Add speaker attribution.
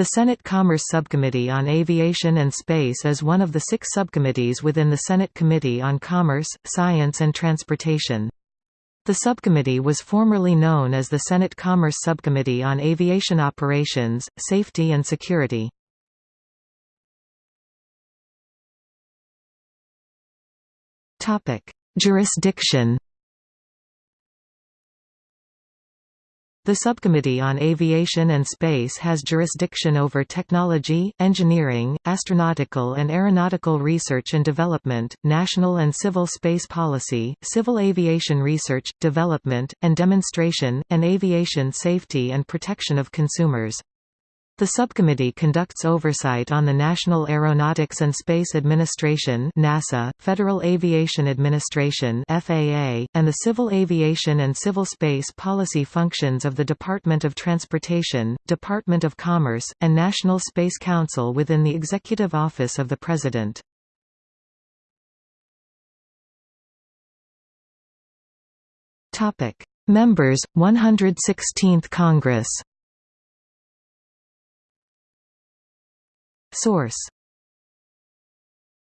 Speaker 1: The Senate Commerce Subcommittee on Aviation and Space is one of the six subcommittees within the Senate Committee on Commerce, Science and Transportation. The subcommittee was formerly known as the Senate Commerce Subcommittee on Aviation Operations, Safety and Security. Jurisdiction The Subcommittee on Aviation and Space has jurisdiction over technology, engineering, astronautical and aeronautical research and development, national and civil space policy, civil aviation research, development, and demonstration, and aviation safety and protection of consumers. The subcommittee conducts oversight on the National Aeronautics and Space Administration NASA, Federal Aviation Administration FAA, and the civil aviation and civil space policy functions of the Department of Transportation, Department of Commerce, and National Space Council within the Executive Office of the President. Members, 116th Congress Source